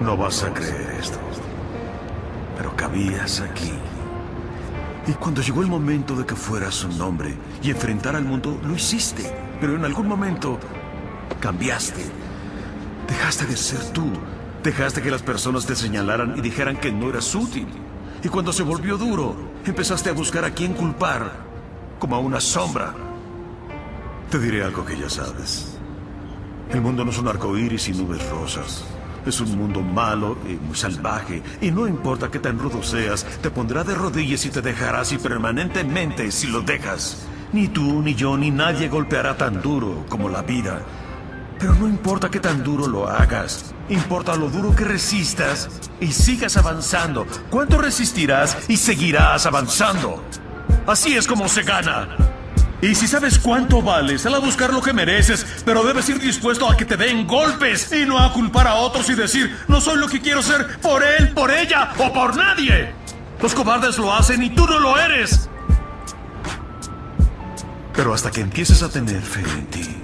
No vas a creer esto. Pero cabías aquí. Y cuando llegó el momento de que fueras un hombre y enfrentar al mundo, lo hiciste. Pero en algún momento cambiaste. Dejaste de ser tú. Dejaste que las personas te señalaran y dijeran que no eras útil. Y cuando se volvió duro, empezaste a buscar a quién culpar, como a una sombra. Te diré algo que ya sabes. El mundo no es un arco iris y nubes rosas. Es un mundo malo y muy salvaje. Y no importa qué tan rudo seas, te pondrá de rodillas y te dejará así permanentemente si lo dejas. Ni tú, ni yo, ni nadie golpeará tan duro como la vida. Pero no importa qué tan duro lo hagas. Importa lo duro que resistas y sigas avanzando. ¿Cuánto resistirás y seguirás avanzando? Así es como se gana. Y si sabes cuánto vales, sal a buscar lo que mereces, pero debes ir dispuesto a que te den golpes y no a culpar a otros y decir, no soy lo que quiero ser por él, por ella o por nadie. Los cobardes lo hacen y tú no lo eres. Pero hasta que empieces a tener fe en ti,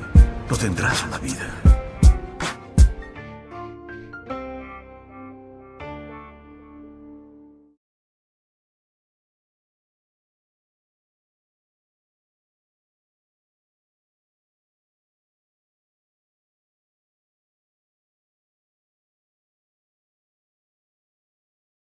no tendrás una vida.